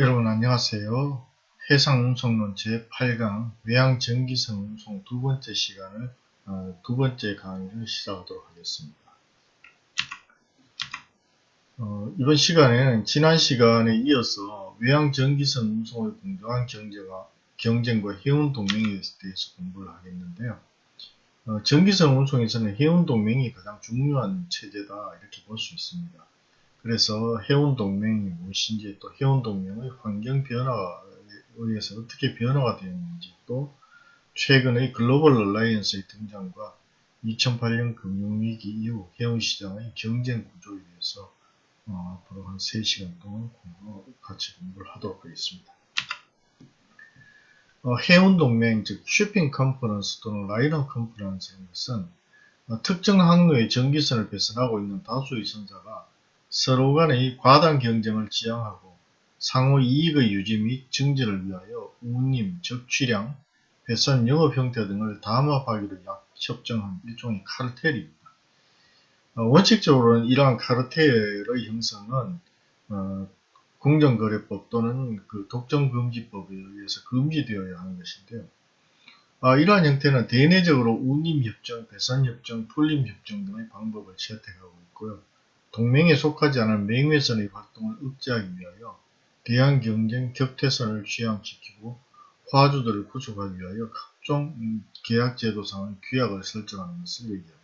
여러분 안녕하세요. 해상운송론 제8강 외항전기선 운송 두 번째 시간을 어, 두 번째 강의를 시작하도록 하겠습니다. 어, 이번 시간에는 지난 시간에 이어서 외항전기선 운송의 공정한 경제가, 경쟁과 해운 동맹에 대해서 공부를 하겠는데요. 어, 전기선 운송에서는 해운 동맹이 가장 중요한 체제다 이렇게 볼 수 있습니다. 그래서 해운 동맹이 무엇인지 또 해운 동맹의 환경 변화에 의해서 어떻게 변화가 되었는지 또 최근의 global alliance의 등장과 2008년 금융위기 이후 해운시장의 경쟁 구조에 대해서 어, 앞으로 한 3시간 동안 공부, 같이 공부를 하도록 하겠습니다. 어, 해운 동맹 즉 shipping conference 또는 liner conference는 것은 어, 특정 항로의 전기선을 배선하고 있는 다수의 선사가 서로 간의 과당 경쟁을 지향하고 상호 이익의 유지 및 증진을 위하여 운임, 적취량, 배선 영업 형태 등을 담합하기로 협정한 일종의 카르텔입니다. 어, 원칙적으로는 이러한 카르텔의 형성은 어, 공정거래법 또는 그 독점금지법에 의해서 금지되어야 하는 것인데요. 아, 이러한 형태는 대내적으로 운임협정, 배선협정, 풀림협정 등의 방법을 채택하고 있고요. 동맹에 속하지 않은 맹회선의 활동을 억제하기 위하여 대한 경쟁 격퇴선을 취향시키고 화주들을 구속하기 위하여 각종 계약제도상의 규약을 설정하는 것을 얘기합니다.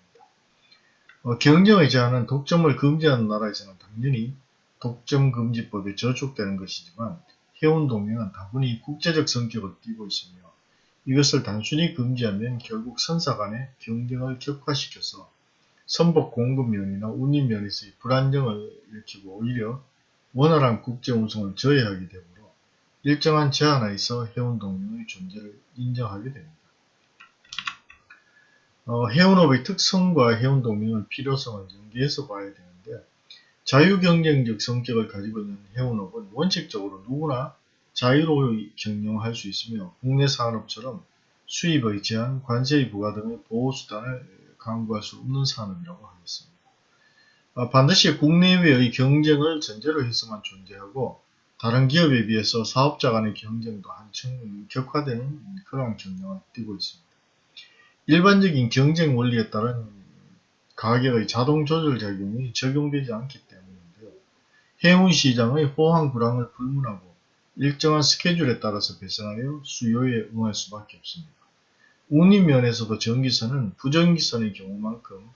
어, 경쟁의 제한은 독점을 금지하는 나라에서는 당연히 독점금지법에 저촉되는 것이지만 해운동맹은 다분히 국제적 성격을 띠고 있으며 이것을 단순히 금지하면 결국 선사 간의 경쟁을 격화시켜서 선박 공급면이나 운임면에서의 불안정을 일으키고 오히려 원활한 국제 운송을 저해하게 되므로 일정한 제한 하에서 해운동맹의 존재를 인정하게 됩니다. 어, 해운업의 특성과 해운동맹의 필요성을 연계해서 봐야 되는데 자유경쟁적 성격을 가지고 있는 해운업은 원칙적으로 누구나 자유로이 경영할 수 있으며 국내 산업처럼 수입의 제한, 관세의 부과 등의 보호수단을 강구할 수 없는 산업이라고 하겠습니다. 아, 반드시 국내외의 경쟁을 전제로 해서만 존재하고 다른 기업에 비해서 사업자 간의 경쟁도 한층 격화되는 그러한 경향을 띠고 있습니다. 일반적인 경쟁 원리에 따른 가격의 자동 조절 작용이 적용되지 않기 때문인데요. 해운 시장의 호황 불황을 불문하고 일정한 스케줄에 따라서 배선하여 수요에 응할 수밖에 없습니다. 운임면에서도 전기선은 부전기선의 경우만큼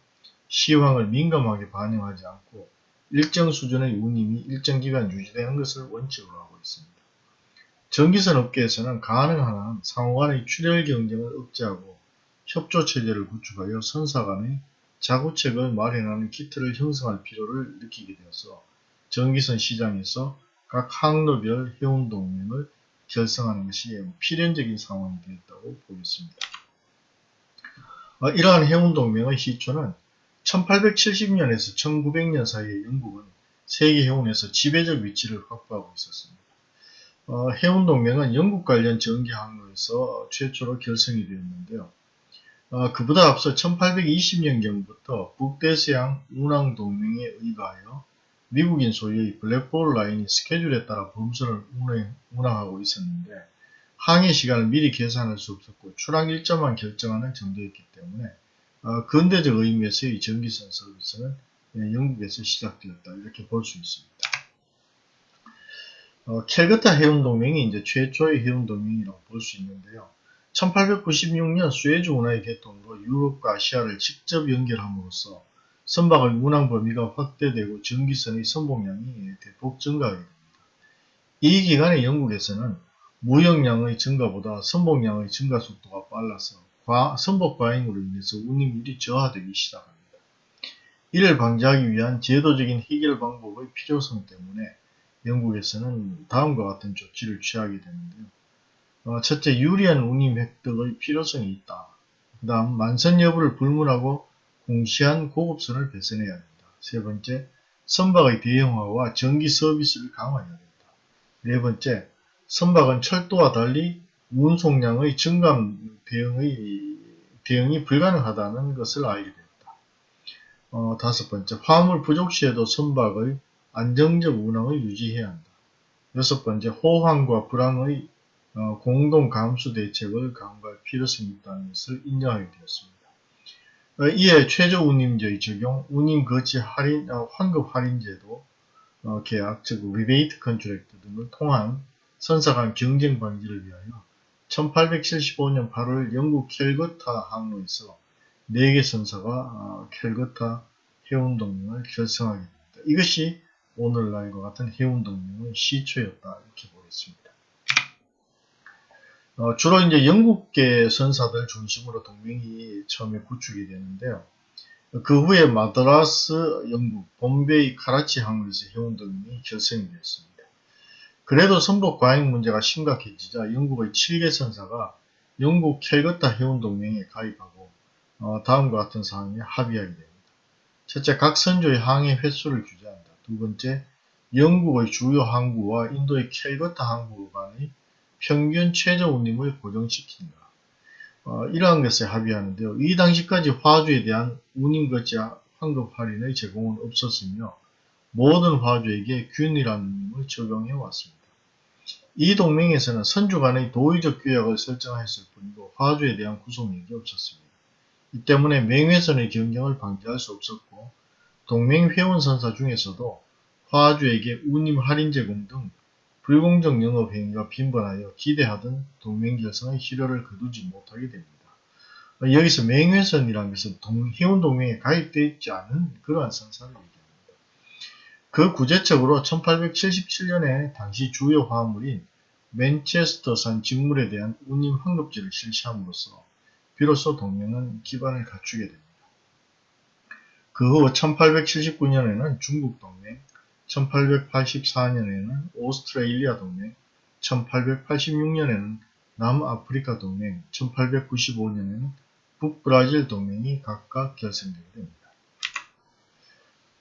시황을 민감하게 반영하지 않고 일정 수준의 운임이 일정 기간 유지되는 것을 원칙으로 하고 있습니다. 전기선 업계에서는 가능한 한 상호간의 출혈 경쟁을 억제하고 협조체제를 구축하여 선사 간의 자구책을 마련하는 키트를 형성할 필요를 느끼게 되어서 전기선 시장에서 각 항로별 해운동맹을 결성하는 것이 필연적인 상황이 되었다고 보겠습니다. 어, 이러한 해운동맹의 시초는 1870년에서 1900년 사이에 영국은 세계 해운에서 지배적 위치를 확보하고 있었습니다. 어, 해운동맹은 영국 관련 전기 항로에서 최초로 결성이 되었는데요. 어, 그보다 앞서 1820년경부터 북대서양 운항동맹에 의거하여 미국인 소유의 블랙볼 라인이 스케줄에 따라 범선을 운행, 운항하고 있었는데 항해 시간을 미리 계산할 수 없었고 출항 일자만 결정하는 정도였기 때문에 어, 근대적 의미에서의 전기선 서비스는 예, 영국에서 시작되었다 이렇게 볼 수 있습니다. 어, 캘거타 해운동맹이 이제 최초의 해운동맹이라고 볼 수 있는데요. 1896년 수에즈 운하의 개통으로 유럽과 아시아를 직접 연결함으로써 선박의 운항 범위가 확대되고 전기선의 선봉량이 대폭 증가하게 됩니다. 이 기간에 영국에서는 무역량의 증가보다 선봉량의 증가 속도가 빨라서 과, 선복 과잉으로 인해서 운임률이 저하되기 시작합니다. 이를 방지하기 위한 제도적인 해결 방법의 필요성 때문에 영국에서는 다음과 같은 조치를 취하게 되는데요. 어, 첫째, 유리한 운임 획득의 필요성이 있다. 그 다음, 만선 여부를 불문하고 공시한 고급선을 배선해야 된다. 세 번째, 선박의 대형화와 전기 서비스를 강화해야 된다. 네 번째, 선박은 철도와 달리 운송량의 증감 대응의, 대응이 불가능하다는 것을 알게 됩니다. 어, 다섯 번째, 화물 부족 시에도 선박의 안정적 운항을 유지해야 한다. 여섯 번째, 호황과 불황의 어, 공동 감수 대책을 강구할 필요성이 있다는 것을 인정하게 되었습니다. 어, 이에 최저 운임제의 적용, 운임 거치 할인, 어, 환급 할인 제도 어, 계약, 즉 rebate contract 등을 통한 선사 간 경쟁 방지를 위하여 1875년 8월 영국 캘커타 항로에서 4개 선사가 어, 캘커타 해운동맹을 결성하게 됩니다. 이것이 오늘날과 같은 해운동맹의 시초였다 이렇게 보겠습니다. 어, 주로 이제 영국계 선사들 중심으로 동맹이 처음에 구축이 되는데요. 그 후에 마드라스, 영국, bombe이, 카라치 항로에서 해운동맹이 결성이 되었습니다. 그래도 선복 과잉 문제가 심각해지자 영국의 7개 선사가 영국 캘거타 해운 동맹에 가입하고 어, 다음과 같은 사항에 합의하게 됩니다. 첫째, 각 선조의 항해 횟수를 규제한다. 두 번째, 영국의 주요 항구와 인도의 캘거타 항구 간의 평균 최저 운임을 고정시킨다. 어, 이러한 것에 합의하는데요. 이 당시까지 화주에 대한 운임 거치 환급 할인의 제공은 없었으며 모든 화주에게 균일한 운임을 적용해 왔습니다. 이 동맹에서는 선주 간의 도의적 규약을 설정하였을 뿐이고 화주에 대한 구속력이 없었습니다. 이 때문에 맹회선의 경쟁을 방지할 수 없었고 동맹 회원 선사 중에서도 화주에게 운임 할인 제공 등 불공정 영업 행위가 빈번하여 기대하던 동맹 결성의 실효를 거두지 못하게 됩니다. 여기서 맹회선이라는 것은 동, 해운 동맹에 가입되어 있지 않은 그러한 선사를 얘기합니다. 그 구제책으로 1877년에 당시 주요 화물인 맨체스터산 직물에 대한 운임 환급제를 실시함으로써 비로소 동맹은 기반을 갖추게 됩니다. 그 후 1879년에는 중국 동맹, 1884년에는 오스트레일리아 동맹, 1886년에는 남아프리카 동맹, 1895년에는 북브라질 동맹이 각각 결성되게 됩니다.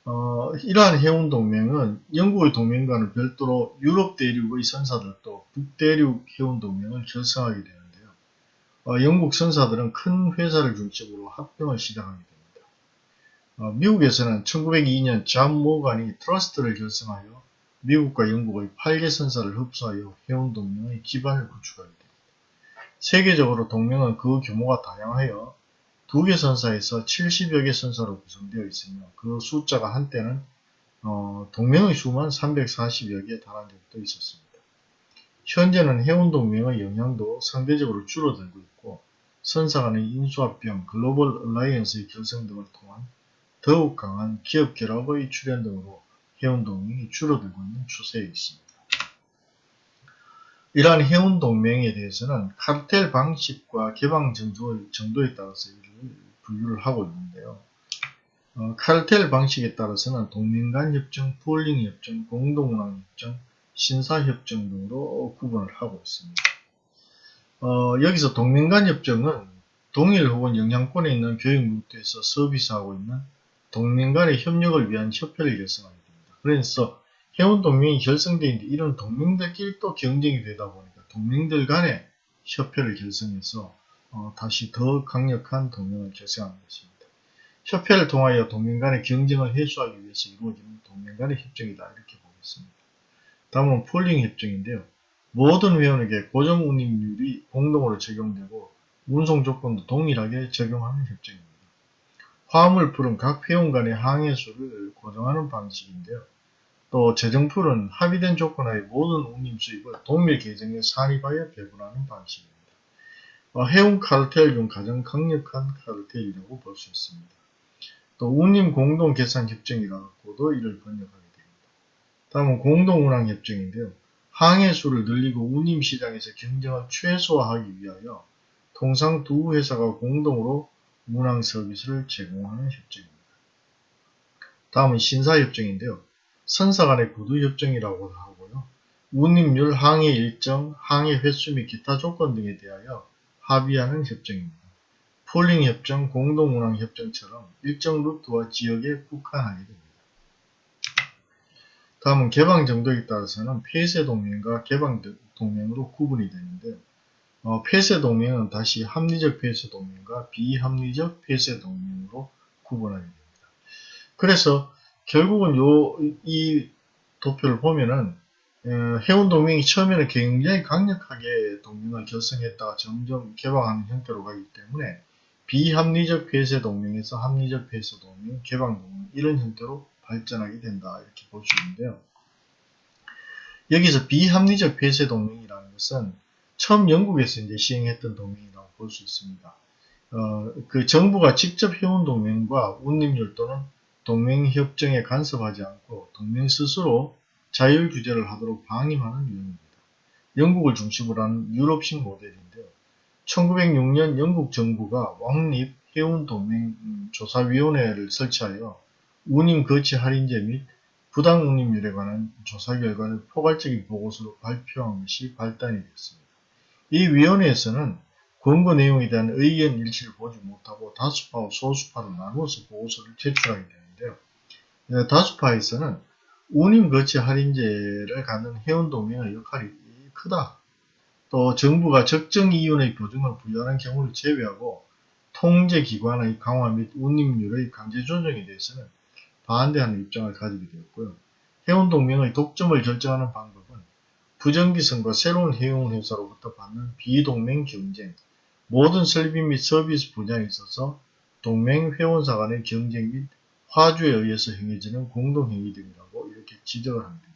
어, 이러한 해운 동맹은 영국의 동맹과는 별도로 유럽 대륙의 선사들도 북대륙 해운 동맹을 결성하게 되는데요. 어, 영국 선사들은 큰 회사를 중심으로 합병을 시작하게 됩니다. 어, 미국에서는 1902년 잠 모간이 트러스트를 결성하여 미국과 영국의 8개 선사를 흡수하여 해운 동맹의 기반을 구축하게 됩니다. 세계적으로 동맹은 그 규모가 다양하여 두 개 선사에서 70여 개 선사로 구성되어 있으며 그 숫자가 한때는 어, 동맹의 수만 340여 개에 달한 적도 있었습니다. 현재는 해운 동맹의 영향도 상대적으로 줄어들고 있고 선사 간의 인수합병, global alliance의 결성 등을 통한 더욱 강한 기업 결합의 출현 등으로 해운 동맹이 줄어들고 있는 추세에 있습니다. 이러한 해운 동맹에 대해서는 카르텔 방식과 개방 정도에 따라서 분류를 하고 있는데요. 어, 카르텔 방식에 따라서는 동맹 간 협정, pooling 협정, 공동운항 협정, 신사 협정 등으로 구분을 하고 있습니다. 어, 여기서 동맹 간 협정은 동일 혹은 영향권에 있는 교육 루트에서 서비스하고 있는 동맹 간의 협력을 위한 협회를 결성하게 됩니다. 그래서 해운 동맹이 결성되어 있는데 이런 동맹들끼리 또 경쟁이 되다 보니까 동맹들 간의 협회를 결성해서 어, 다시 더 강력한 동맹을 결성하는 것입니다. 협회를 통하여 동맹 간의 경쟁을 해소하기 위해서 이루어지는 동맹 간의 협정이다 이렇게 보겠습니다. 다음은 pooling 협정인데요. 모든 회원에게 고정 운임률이 공동으로 적용되고 운송 조건도 동일하게 적용하는 협정입니다. 화물 풀은 각 회원 간의 항해수를 고정하는 방식인데요. 또 재정풀은 합의된 조건하에 모든 운임 수입을 동맹 계정에 산입하여 배분하는 방식입니다. 어, 해운 카르텔 중 가장 강력한 카르텔이라고 볼 수 있습니다. 또 운임 공동 계산 협정이라고도 이를 번역하게 됩니다. 다음은 공동 운항 협정인데요. 항해 수를 늘리고 운임 시장에서 경쟁을 최소화하기 위하여 통상 두 회사가 공동으로 운항 서비스를 제공하는 협정입니다. 다음은 신사협정인데요. 선사 간의 구두협정이라고도 하고요. 운임률, 항해 일정, 항해 횟수 및 기타 조건 등에 대하여 합의하는 협정입니다. pooling 협정, 공동 운항 협정처럼 일정 루트와 지역에 국한하게 됩니다. 다음은 개방 정도에 따라서는 폐쇄 동맹과 개방 동맹으로 구분이 되는데요. 어, 폐쇄 동맹은 다시 합리적 폐쇄 동맹과 비합리적 폐쇄 동맹으로 구분하게 됩니다. 그래서 결국은 요, 이 도표를 보면은 어, 해운 동맹이 처음에는 굉장히 강력하게 동맹을 결성했다가 점점 개방하는 형태로 가기 때문에 비합리적 폐쇄 동맹에서 합리적 폐쇄 동맹, 개방 동맹 이런 형태로 발전하게 된다 이렇게 볼 수 있는데요. 여기서 비합리적 폐쇄 동맹이라는 것은 처음 영국에서 이제 시행했던 동맹이라고 볼 수 있습니다. 어, 그 정부가 직접 해온 동맹과 운임률 또는 동맹협정에 간섭하지 않고 동맹 스스로 자율 규제를 하도록 방임하는 유형입니다. 영국을 중심으로 하는 유럽식 모델인데요. 1906년 영국 정부가 왕립 해운동맹조사위원회를 설치하여 운임 거치 할인제 및 부당 운임률에 관한 조사 결과를 포괄적인 보고서로 발표한 것이 발단이 됐습니다. 이 위원회에서는 권고 내용에 대한 의견 일치를 보지 못하고 다수파와 소수파로 나누어서 보고서를 제출하게. 네, 다수파에서는 운임 거치 할인제를 갖는 해운동맹의 역할이 크다. 또 정부가 적정 이윤의 보증을 부여하는 경우를 제외하고 통제기관의 강화 및 운임률의 강제 조정에 대해서는 반대하는 입장을 가지게 되었고요. 해운동맹의 독점을 결정하는 방법은 부정기성과 새로운 해운회사로부터 받는 비동맹 경쟁, 모든 설비 및 서비스 분야에 있어서 동맹 회원사 간의 경쟁 및 화주에 의해서 행해지는 공동행위 등이라고 이렇게 지적을 합니다.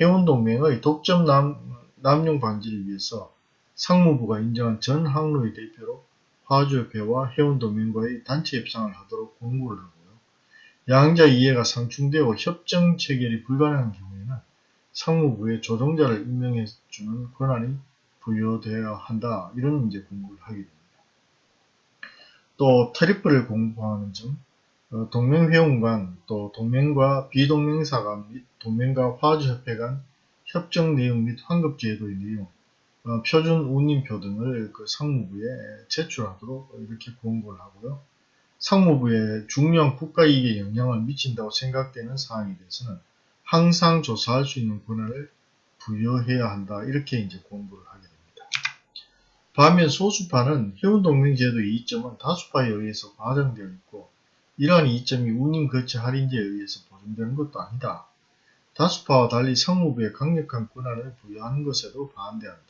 해운동맹의 독점 남, 남용 방지를 위해서 상무부가 인정한 전 항로의 대표로 화주협회와 해운동맹과의 단체 협상을 하도록 공고를 하고요. 양자 이해가 상충되어 협정 체결이 불가능한 경우에는 상무부에 조정자를 임명해 주는 권한이 부여되어야 한다. 이런 이제 공부를 하게 됩니다. 또 트리플을 공부하는 점, 어, 동맹회원 간, 또 동맹과 비동맹사 간및 동맹과 화주협회 간 협정 내용 및 환급 제도의 내용, 어, 표준 운임표 등을 그 상무부에 제출하도록 이렇게 공고를 하고요. 상무부에 중요한 국가이익에 영향을 미친다고 생각되는 사항에 대해서는 항상 조사할 수 있는 권한을 부여해야 한다. 이렇게 이제 공부를 하게 됩니다. 반면 소수파는 해운동맹제도의 이점은 다수파에 의해서 과정되어 있고 이러한 이점이 운임 거치 할인제에 의해서 보존되는 것도 아니다. 다수파와 달리 상무부에 강력한 권한을 부여하는 것에도 반대한다.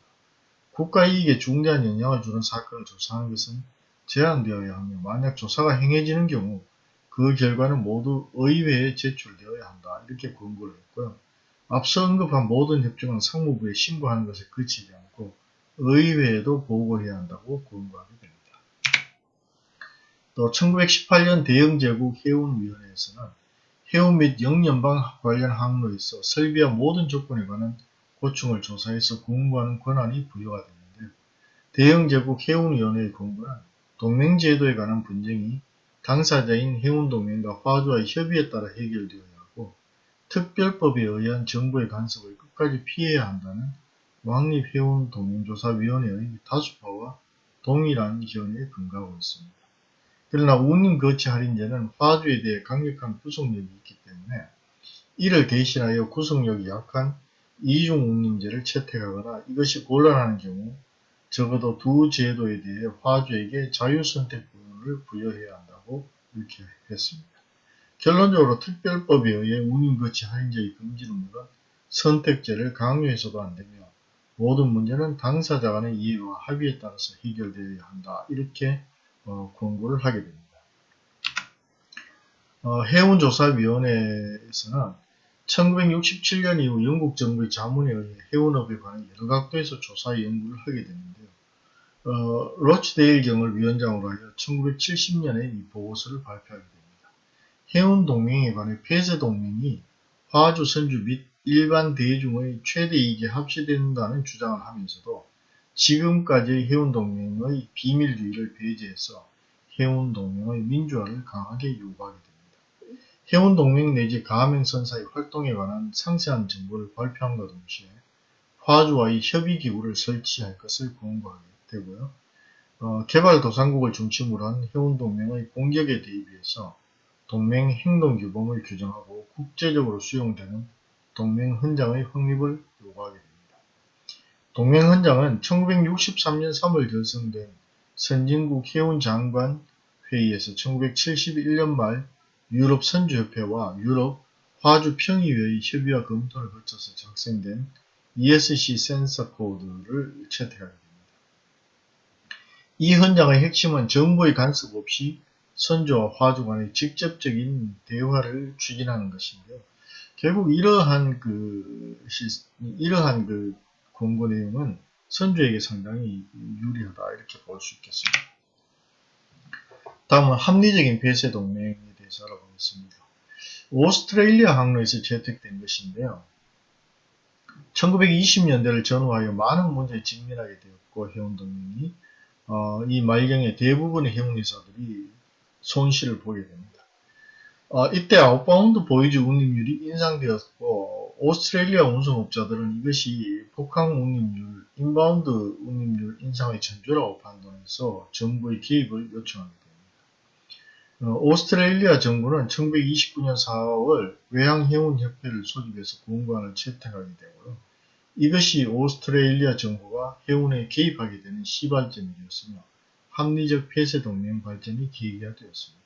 국가 이익에 중대한 영향을 주는 사건을 조사하는 것은 제한되어야 하며 만약 조사가 행해지는 경우 그 결과는 모두 의회에 제출되어야 한다. 이렇게 권고를 했고요. 앞서 언급한 모든 협정은 상무부에 신고하는 것에 그치지 않고 의회에도 보고해야 한다고 권고하게 됩니다. 또 1918년 대영제국 해운위원회에서는 해운 및 영연방 관련 항로에서 설비와 모든 조건에 관한 고충을 조사해서 공부하는 권한이 부여가 됐는데 대영제국 해운위원회의 권고는 동맹제도에 관한 분쟁이 당사자인 해운동맹과 화주와의 협의에 따라 해결되어야 하고 특별법에 의한 정부의 간섭을 끝까지 피해야 한다는 왕립해운동맹조사위원회의 다수파와 동일한 견해에 근거하고 있습니다. 그러나 운임 거치 할인제는 화주에 대해 강력한 구속력이 있기 때문에 이를 대신하여 구속력이 약한 이중 운임제를 채택하거나 이것이 곤란한 경우 적어도 두 제도에 대해 화주에게 자유선택권을 부여해야 한다고 이렇게 했습니다. 결론적으로 특별법에 의해 운임거치 할인제의 금지는 물론 선택제를 강요해서도 안되며 모든 문제는 당사자 간의 이해와 합의에 따라서 해결되어야 한다. 이렇게 어, 권고를 하게 됩니다. 어, 해운조사위원회에서는 1967년 이후 영국 정부의 자문에 의해 해운업에 관한 여러 각도에서 조사 연구를 하게 되는데요. 어, 로치데일 경을 위원장으로 하여 1970년에 이 보고서를 발표하게 됩니다. 해운 동맹에 관해 폐쇄 동맹이 화주 선주 및 일반 대중의 최대 이익에 합치된다는 주장을 하면서도 지금까지의 해운동맹의 비밀주의를 배제해서 해운동맹의 민주화를 강하게 요구하게 됩니다. 해운동맹 내지 가맹선사의 활동에 관한 상세한 정보를 발표함과 동시에 화주와의 협의기구를 설치할 것을 권고하게 되고요. 어, 개발도상국을 중심으로 한 해운동맹의 공격에 대비해서 동맹 행동규범을 규정하고 국제적으로 수용되는 동맹 헌장의 확립을 요구하게 됩니다. 동맹 헌장은 1963년 3월 결성된 선진국 해운 장관 회의에서 1971년 말 유럽 선주협회와 유럽 화주 평의회의 협의와 검토를 거쳐서 작성된 ESC 센서 코드를 채택하게 됩니다. 이 헌장의 핵심은 정부의 간섭 없이 선조와 화주 간의 직접적인 대화를 추진하는 것인데요. 결국 이러한 그, 시, 이러한 그 권고 내용은 선조에게 상당히 유리하다 이렇게 볼 수 있겠습니다. 다음은 합리적인 폐쇄 동맹에 대해서 알아보겠습니다. 오스트레일리아 항로에서 채택된 것인데요. 1920년대를 전후하여 많은 문제에 직면하게 되었고 해운동맹이 어, 이 말경에 대부분의 해운회사들이 손실을 보게 됩니다. 어, 이때 outbound voyage 운임률이 인상되었고 오스트레일리아 운송업자들은 이것이 복항 운임률, inbound 운임률 인상의 전조라고 판단해서 정부의 개입을 요청하게 됩니다. 어, 오스트레일리아 정부는 1929년 4월 외항해운협회를 소집해서 공관을 채택하게 되고요. 이것이 오스트레일리아 정부가 해운에 개입하게 되는 시발점이 되었으며 합리적 폐쇄 동맹 발전이 계기가 되었습니다.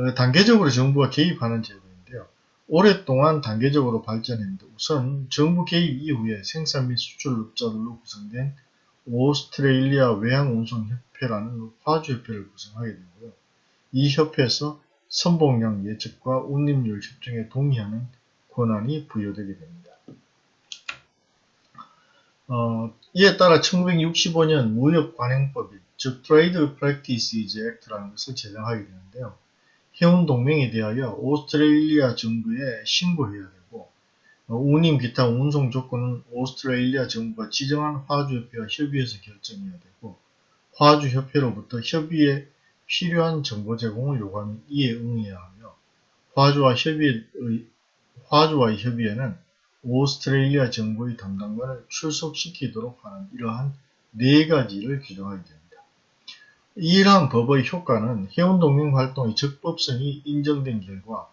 어, 단계적으로 정부가 개입하는 제도인데요. 오랫동안 단계적으로 발전했는데 우선 정부 개입 이후에 생산 및 수출업자들로 구성된 오스트레일리아 외항운송협회라는 화주협회를 구성하게 되고요. 이 협회에서 선봉량 예측과 운임률 협정에 동의하는 권한이 부여되게 됩니다. 어, 이에 따라 1965년 무역관행법이 즉 Trade Practices Act라는 것을 제정하게 되는데요. 해운 동맹에 대하여 오스트레일리아 정부에 신고해야 되고 어, 운임 기타 운송 조건은 오스트레일리아 정부가 지정한 화주협회와 협의해서 결정해야 되고 화주협회로부터 협의에 필요한 정보 제공을 요구하면 이에 응해야 하며 화주와 협의의, 화주와의 협의에는 오스트레일리아 정부의 담당관을 출석시키도록 하는 이러한 네 가지를 규정하게 됩니다. 이러한 법의 효과는 해운동맹 활동의 적법성이 인정된 결과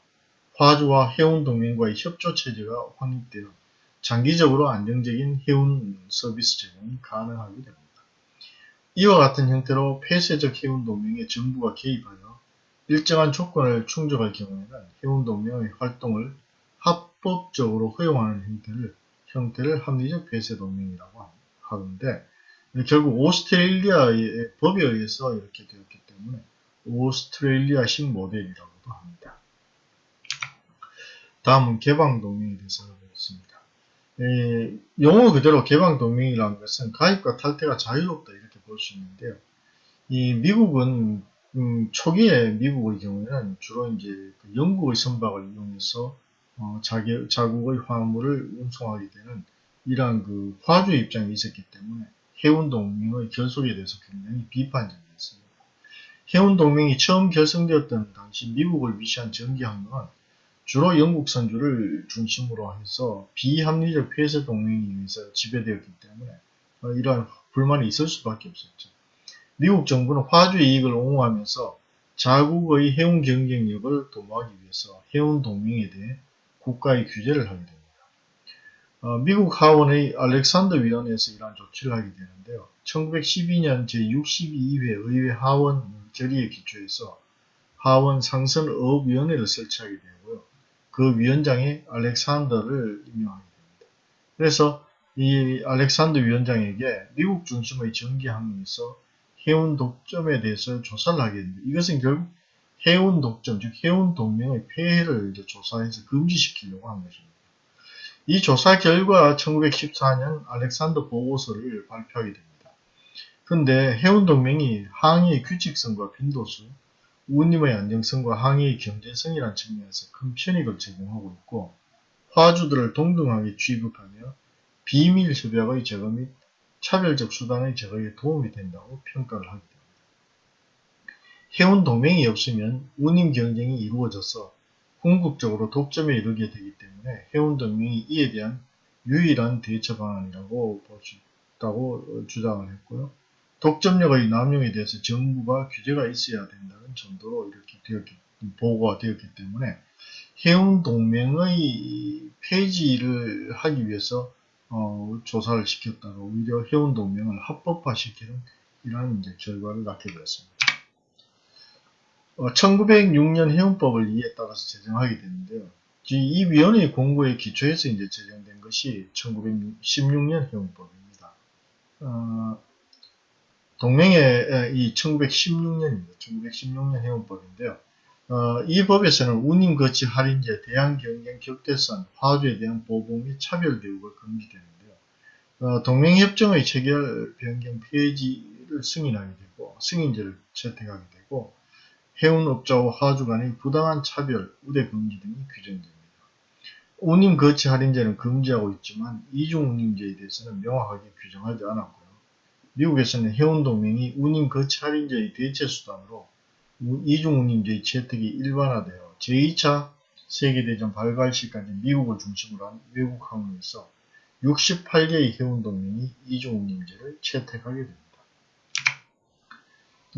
화주와 해운동맹과의 협조체제가 확립되어 장기적으로 안정적인 해운 서비스 제공이 가능하게 됩니다. 이와 같은 형태로 폐쇄적 해운동맹에 정부가 개입하여 일정한 조건을 충족할 경우에는 해운동맹의 활동을 합법적으로 허용하는 형태를, 형태를 합리적 폐쇄동맹이라고 하는데 결국 오스트레일리아의 법에 의해서 이렇게 되었기 때문에 오스트레일리아식 모델이라고도 합니다. 다음은 개방동맹에 대해서 알아보겠습니다. 에, 용어 그대로 개방동맹이라는 것은 가입과 탈퇴가 자유롭다 이렇게 볼 수 있는데요. 이 미국은 음, 초기에 미국의 경우에는 주로 이제 그 영국의 선박을 이용해서 어, 자기, 자국의 화물을 운송하게 되는 이러한 그 화주의 입장이 있었기 때문에 해운동맹의 결속에 대해서 굉장히 비판적이었습니다. 해운동맹이 처음 결성되었던 당시 미국을 위시한 전기항로는 주로 영국 선주를 중심으로 해서 비합리적 폐쇄 동맹에 의해서 지배되었기 때문에 어, 이러한 불만이 있을 수밖에 없었죠. 미국 정부는 화주 이익을 옹호하면서 자국의 해운 경쟁력을 도모하기 위해서 해운 동맹에 대해 국가의 규제를 하게 됩니다. 어, 미국 하원의 알렉산더 위원회에서 이러한 조치를 하게 되는데요. 1912년 제62회 의회 하원 결의에 기초해서 하원 상선업위원회를 설치하게 되고요. 그 위원장에 알렉산더를 임명하게 됩니다. 그래서 이 알렉산더 위원장에게 미국 중심의 전기항로에서 해운 독점에 대해서 조사를 하게 됩니다. 이것은 결국 해운 독점, 즉 해운 동맹의 폐해를 조사해서 금지시키려고 한 것입니다. 이 조사 결과 1914년 알렉산더 보고서를 발표하게 됩니다. 그런데 해운동맹이 항해의 규칙성과 빈도수, 운임의 안정성과 항해의 경제성이란 측면에서 큰 편익을 제공하고 있고 화주들을 동등하게 취급하며 비밀 협약의 제거 및 차별적 수단의 제거에 도움이 된다고 평가를 하게 됩니다. 해운 동맹이 없으면 운임 경쟁이 이루어져서 궁극적으로 독점에 이르게 되기 때문에 해운동맹이 이에 대한 유일한 대처 방안이라고 볼 수 있다고 주장을 했고요. 독점력의 남용에 대해서 정부가 규제가 있어야 된다는 정도로 이렇게 되었기, 보고가 되었기 때문에 해운 동맹의 폐지를 하기 위해서 어, 조사를 시켰다가 오히려 해운 동맹을 합법화시키는 이러한 이제 결과를 낳게 되었습니다. 1906년 어, 해운법을 이에 따라서 제정하게 되는데요. 이 위원회 공고에 기초해서 이제 제정된 것이 1916년 해운법입니다. 어, 동맹의 이 1916년입니다. 1916년 해운법인데요. 어, 이 법에서는 운임 거치 할인제, 대항 경쟁 격대선, 화주에 대한 보복 및 차별 대우가 금지되는데요. 어, 동맹협정의 체결 변경 폐지를 승인하게 되고 승인제를 채택하게 되고 해운업자와 화주 간의 부당한 차별, 우대 금지 등이 규정됩니다. 운임 거치 할인제는 금지하고 있지만 이중 운임제에 대해서는 명확하게 규정하지 않았고요. 미국에서는 해운동맹이 운임 거치 할인제의 대체 수단으로 이중 운임제의 채택이 일반화되어 제2차 세계대전 발발 시까지 미국을 중심으로 한 외국 항로에서 68개의 해운동맹이 이중 운임제를 채택하게 됩니다.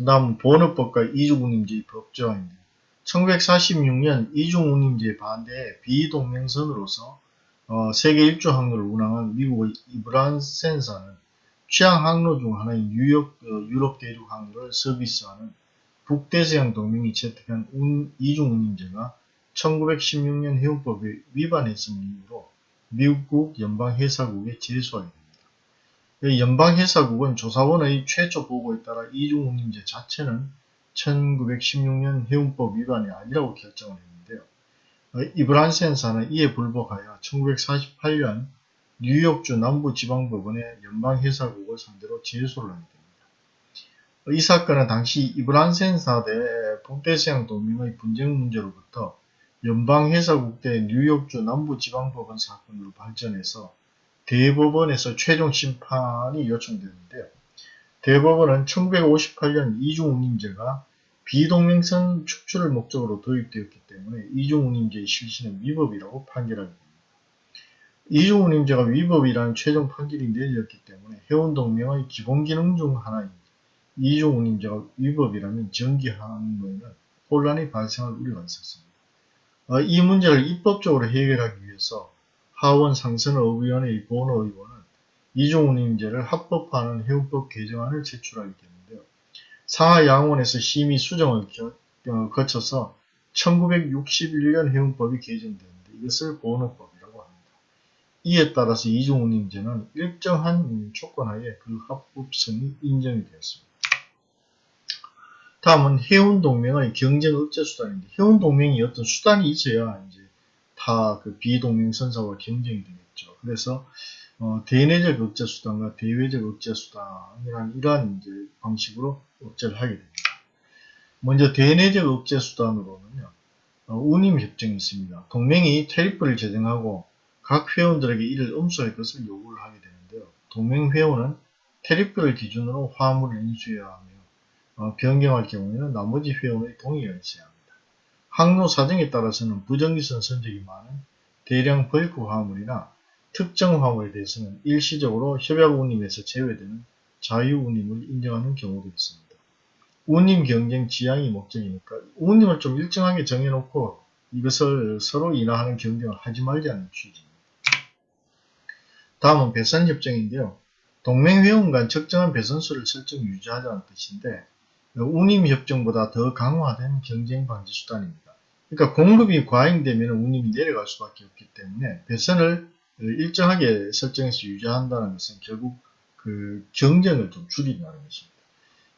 다음 본업법과 이중운임제의 법조항입니다. 1946년 이중운임제 반대에 비동맹선으로서 어, 세계 일주 항로를 운항한 미국의 이브란센사는 취향 항로 중 하나인 뉴욕, 어, 유럽 대륙 항로를 서비스하는 북대서양 동맹이 채택한 운, 이중운임제가 1916년 해운법에 위반했음을 이유로 미국 연방회사국에 제소하게 됩니다. 연방회사국은 조사원의 최초 보고에 따라 이중운임제 자체는 1916년 해운법 위반이 아니라고 결정을 했는데요. 이브란센사는 이에 불복하여 1948년 뉴욕주 남부지방법원의 연방회사국을 상대로 제소를 하게 됩니다. 이 사건은 당시 이브란센사 대 북대서양 동맹의 분쟁 문제로부터 연방회사국 대 뉴욕주 남부지방법원 사건으로 발전해서 대법원에서 최종 심판이 요청되는데요. 대법원은 1958년 이중운임제가 비동맹선 축출을 목적으로 도입되었기 때문에 이중운임제의 실시는 위법이라고 판결하게 됩니다. 이중운임제가 위법이라는 최종 판결이 내려졌기 때문에 해운동맹의 기본기능 중 하나인 이중운임제가 위법이라면 전기항로에는 혼란이 발생할 우려가 있었습니다. 어, 이 문제를 입법적으로 해결하기 위해서 하원 상선의원의 보너 의원은 이중운임제를 합법화하는 해운법 개정안을 제출하게 되는데요. 상하 양원에서 심의 수정을 어, 거쳐서 1961년 해운법이 개정되는데 이것을 보너법이라고 합니다. 이에 따라서 이중운임제는 일정한 조건하에 그 합법성이 인정이 되었습니다. 다음은 해운동맹의 경쟁 억제 수단인데 해운동맹이 어떤 수단이 있어야 이제 다 그 비동맹 선사와 경쟁이 되겠죠. 그래서 어, 대내적 억제 수단과 대외적 억제 수단이라는 이러한 이제 방식으로 억제를 하게 됩니다. 먼저 대내적 억제 수단으로는요. 어, 운임 협정이 있습니다. 동맹이 테리프를 제정하고 각 회원들에게 이를 엄수할 것을 요구를 하게 되는데요. 동맹 회원은 테리프를 기준으로 화물을 인수해야 하며 어, 변경할 경우에는 나머지 회원의 동의가 있어야 합니다. 항로 사정에 따라서는 부정기선 선적이 많은 대량 벌크 화물이나 특정 화물에 대해서는 일시적으로 협약 운임에서 제외되는 자유 운임을 인정하는 경우도 있습니다. 운임 경쟁 지향이 목적이니까 운임을 좀 일정하게 정해놓고 이것을 서로 인하하는 경쟁을 하지 말자는 취지입니다. 다음은 배선협정인데요. 동맹회원 간 적정한 배선수를 설정 유지하자는 뜻인데 운임협정보다 더 강화된 경쟁 방지 수단입니다. 그러니까 공급이 과잉되면 운임이 내려갈 수밖에 없기 때문에 배선을 일정하게 설정해서 유지한다는 것은 결국 그 경쟁을 좀 줄인다는 것입니다.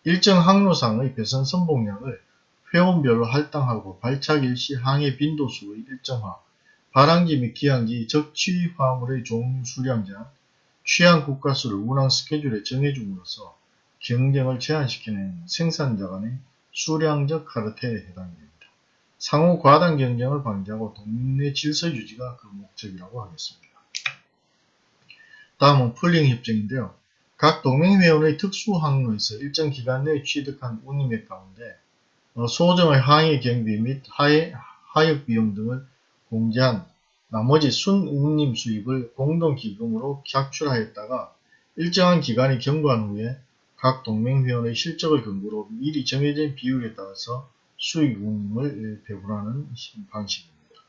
일정 항로상의 배선 선봉량을 회원별로 할당하고 발착 일시 항해 빈도수의 일정화, 발항지 및 기항지 적취 화물의 종류 수량 제한, 취향 국가수를 운항 스케줄에 정해줌으로써 경쟁을 제한시키는 생산자 간의 수량적 카르텔에 해당이 됩니다. 상호 과당 경쟁을 방지하고 동맹 질서 유지가 그 목적이라고 하겠습니다. 다음은 풀링 협정인데요. 각 동맹회원의 특수 항로에서 일정 기간 내에 취득한 운임액 가운데 어, 소정의 항해 경비 및 하해, 하역 비용 등을 공제한 나머지 순운임 수입을 공동기금으로 객출하였다가 일정한 기간이 경과한 후에 각 동맹회원의 실적을 근거로 미리 정해진 비율에 따라서 수익 운임을 배분하는 방식입니다.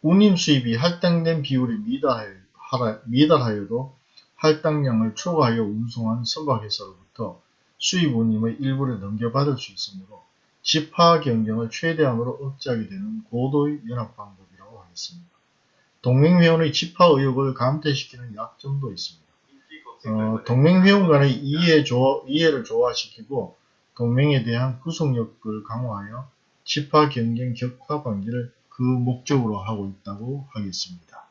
운임 수입이 할당된 비율에 미달하여, 도 할당량을 초과하여 운송한 선박회사로부터 수입 운임의 일부를 넘겨받을 수 있으므로 집화 경쟁을 최대한으로 억제하게 되는 고도의 연합 방법이라고 하겠습니다. 동맹회원의 집화 의욕을 감퇴시키는 약점도 있습니다. 어, 동맹 회원 간의 이해 조, 이해를 조화시키고 동맹에 대한 구속력을 강화하여 집화 경쟁 격화 방지를 그 목적으로 하고 있다고 하겠습니다.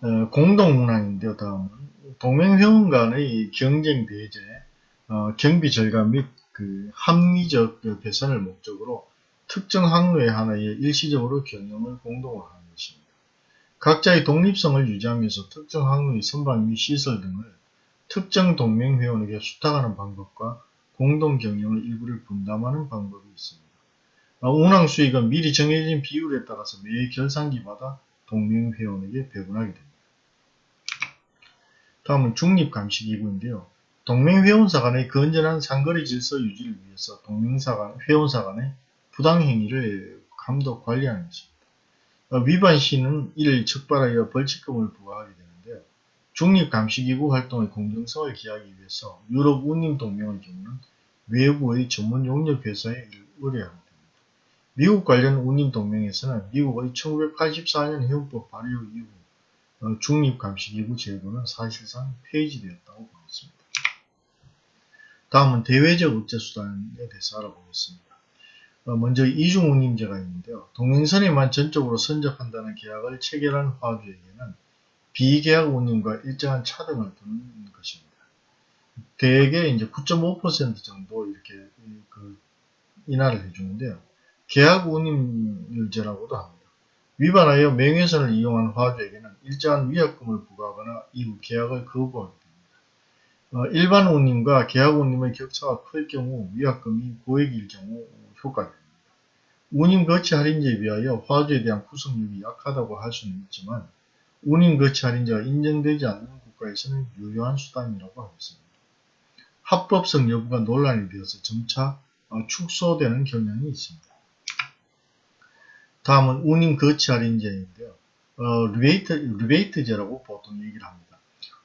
어, 공동문항인데요. 다음은 동맹 회원 간의 경쟁 배제, 어, 경비 절감 및 그 합리적 개선을 목적으로 특정 항로에 하나에 일시적으로 경영을 공동으로. 각자의 독립성을 유지하면서 특정 항로의 선박 및 시설 등을 특정 동맹 회원에게 수탁하는 방법과 공동 경영의 일부를 분담하는 방법이 있습니다. 어, 운항 수익은 미리 정해진 비율에 따라서 매 결산기마다 동맹 회원에게 배분하게 됩니다. 다음은 중립감시기구인데요. 동맹회원사 간의 건전한 상거래 질서 유지를 위해서 동맹사 간, 회원사 간의 부당행위를 감독 관리하는 것입니다. 어, 위반 시는 이를 적발하여 벌칙금을 부과하게 되는데요. 중립감시기구 활동의 공정성을 기하기 위해서 유럽 운임동맹의 경우는 외부의 전문 용역 회사에 의뢰합니다. 미국 관련 운임동맹에서는 미국의 1984년 해운법 발효 이후 어, 중립감시기구 제도는 사실상 폐지되었다고 보겠습니다. 다음은 대외적 억제수단에 대해서 알아보겠습니다. 어, 먼저 이중운임제가 있는데요. 동행선에만 전적으로 선적한다는 계약을 체결한 화주에게는 비계약 운임과 일정한 차등을 두는 것입니다. 대개 이제 9.5% 정도 이렇게 그 인하를 해주는데요. 계약 운임률제라고도 합니다. 위반하여 명예선을 이용한 화주에게는 일정한 위약금을 부과하거나 이후 계약을 거부하게 됩니다. 어, 일반 운임과 계약 운임의 격차가 클 경우 위약금이 고액일 경우 효과됩니다. 운임 거치 할인제에 비하여 화주에 대한 구속력이 약하다고 할 수는 있지만 운임 거치 할인제가 인정되지 않는 국가에서는 유효한 수단이라고 하겠습니다. 합법성 여부가 논란이 되어서 점차 어, 축소되는 경향이 있습니다. 다음은 운임 거치 할인제인데요. 어, 리베이트, 리베이트제라고 보통 얘기를 합니다.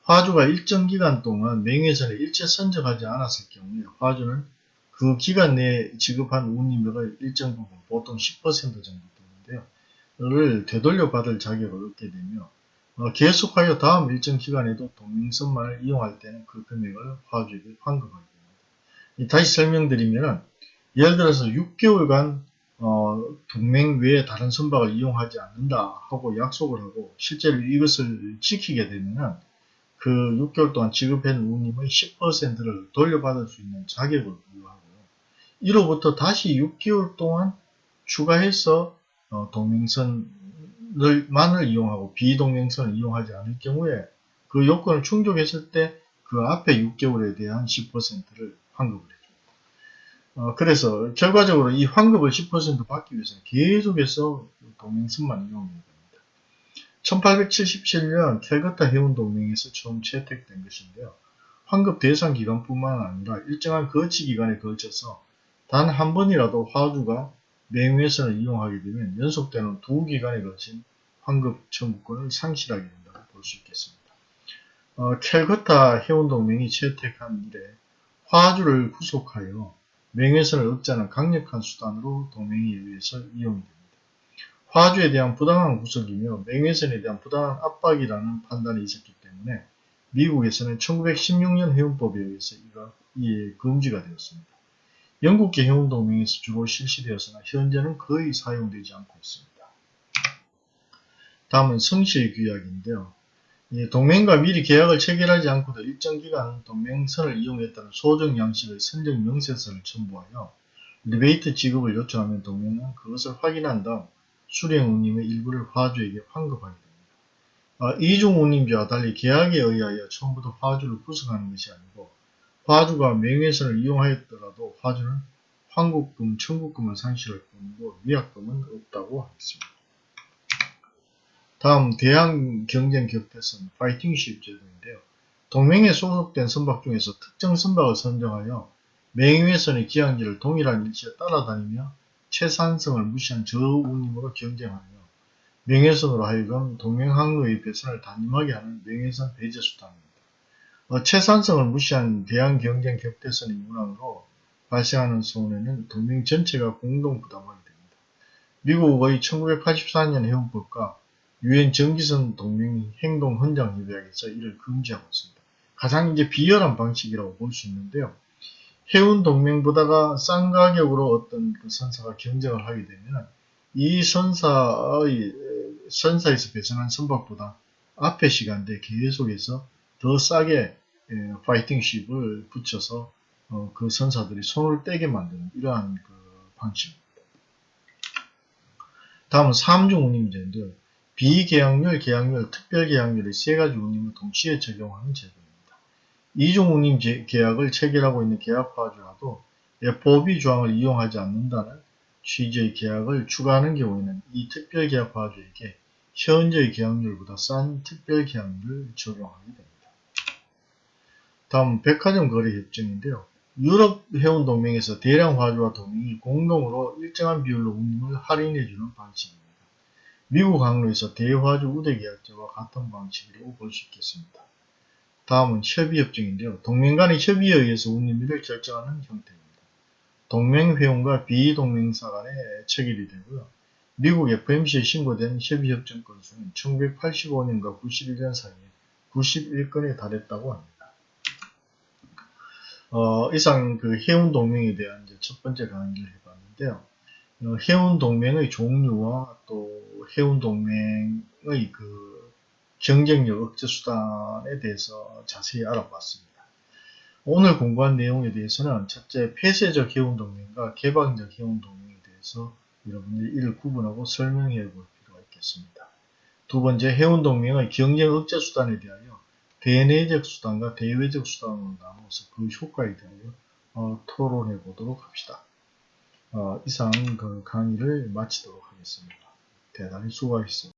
화주가 일정 기간 동안 명예선에 일체 선적하지 않았을 경우에 화주는 그 기간 내에 지급한 운임액의 일정 부분, 보통 10% 정도 되는데요. 를 되돌려 받을 자격을 얻게 되며 어, 계속하여 다음 일정 기간에도 동맹선만을 이용할 때는 그 금액을 화주에게 환급하게 됩니다. 다시 설명드리면 예를 들어서 6개월간 어, 동맹 외에 다른 선박을 이용하지 않는다 하고 약속을 하고 실제로 이것을 지키게 되면 그 6개월 동안 지급한 운임의 10%를 돌려받을 수 있는 자격을 부여하고요. 이로부터 다시 6개월 동안 추가해서 어, 동맹선을 만을 이용하고 비동맹선을 이용하지 않을 경우에 그 요건을 충족했을 때 그 앞에 6개월에 대한 10%를 환급을 해요. 어, 그래서 결과적으로 이 환급을 10% 받기 위해서 계속해서 동맹선만 이용해야 됩니다. 1877년 캘거타 해운동맹에서 처음 채택된 것인데요. 환급 대상 기간뿐만 아니라 일정한 거치 기간에 걸쳐서 단 한 번이라도 화주가 맹회선을 이용하게 되면 연속되는 두 기간에 걸친 환급 청구권을 상실하게 된다고 볼 수 있겠습니다. 어, 캘거타 해운동맹이 채택한 이래 화주를 구속하여 명예선을 억제하는 강력한 수단으로 동맹에 의해서 이용이 됩니다. 화주에 대한 부당한 구속이며 명예선에 대한 부당한 압박이라는 판단이 있었기 때문에 미국에서는 1916년 해운법에 의해서 이가 이에 금지가 되었습니다. 영국계 해운동맹에서 주로 실시되었으나 현재는 거의 사용되지 않고 있습니다. 다음은 성실 규약인데요. 동맹과 미리 계약을 체결하지 않고도 일정 기간 동맹선을 이용했다는 소정 양식의 선적 명세서를 첨부하여 리베이트 지급을 요청하면 동맹은 그것을 확인한 다음 수령 운임의 일부를 화주에게 환급하게 됩니다. 아, 이중 운임제와 달리 계약에 의하여 처음부터 화주를 구속하는 것이 아니고 화주가 맹외선을 이용하였더라도 화주는 환급금, 청구금을 상실할 뿐이고 위약금은 없다고 하겠습니다. 다음 대항 경쟁 격퇴선 fighting ship 제도인데요. 동맹에 소속된 선박 중에서 특정 선박을 선정하여 맹위선의 기항지를 동일한 일치에 따라다니며 최산성을 무시한 저운임으로 경쟁하며 명예선으로 하여금 동맹 항로의 배선을 단임하게 하는 명예선 배제 수단입니다. 어, 최산성을 무시한 대항 경쟁 격대선의 문항으로 발생하는 손해는 동맹 전체가 공동 부담하게 됩니다. 미국의 1984년 해운법과 유엔 정기선 동맹 행동 헌장 협약에서 이를 금지하고 있습니다. 가장 이제 비열한 방식이라고 볼 수 있는데요. 해운 동맹보다가 싼 가격으로 어떤 그 선사가 경쟁을 하게 되면 이 선사의 선사에서 배송한 선박보다 앞에 시간대 계속해서 더 싸게 파이팅십을 붙여서 어, 그 선사들이 손을 떼게 만드는 이러한 그 방식입니다. 다음은 3중 운임 제인데요. 비계약률, 계약률, 특별계약률의 세 가지 운임을 동시에 적용하는 제도입니다. 이중 운임 계약을 체결하고 있는 계약파주라도 FOB 조항을 이용하지 않는다는 취지의 계약을 추가하는 경우에는 이 특별계약파주에게 현재의 계약률보다 싼 특별계약률을 적용하게 됩니다. 다음 백화점 거래 협정인데요. 유럽 해운동맹에서 대량 화주와 동맹이 공동으로 일정한 비율로 운임을 할인해주는 방식입니다. 미국 항로에서 대화주 우대계약자와 같은 방식이라고 볼 수 있겠습니다. 다음은 협의협정인데요. 동맹 간의 협의에 의해서 운임비를 결정하는 형태입니다. 동맹회원과 비동맹사 간에 체결이 되고요. 미국 FMC에 신고된 협의협정 건수는 1985년과 91년 사이에 91건에 달했다고 합니다. 어, 이상 그 해운 동맹에 대한 첫 번째 강의를 해봤는데요. 어, 해운 동맹의 종류와 또 해운 동맹의 그 경쟁력 억제 수단에 대해서 자세히 알아봤습니다. 오늘 공부한 내용에 대해서는 첫째 폐쇄적 해운 동맹과 개방적 해운 동맹에 대해서 여러분들이 이를 구분하고 설명해 볼 필요가 있겠습니다. 두 번째 해운 동맹의 경쟁 억제 수단에 대하여 대내적 수단과 대외적 수단으로 나눠서 그 효과에 대하여 어, 토론해 보도록 합시다. 어, 이상 그 강의를 마치도록 하겠습니다. 대단히 수고하셨습니다.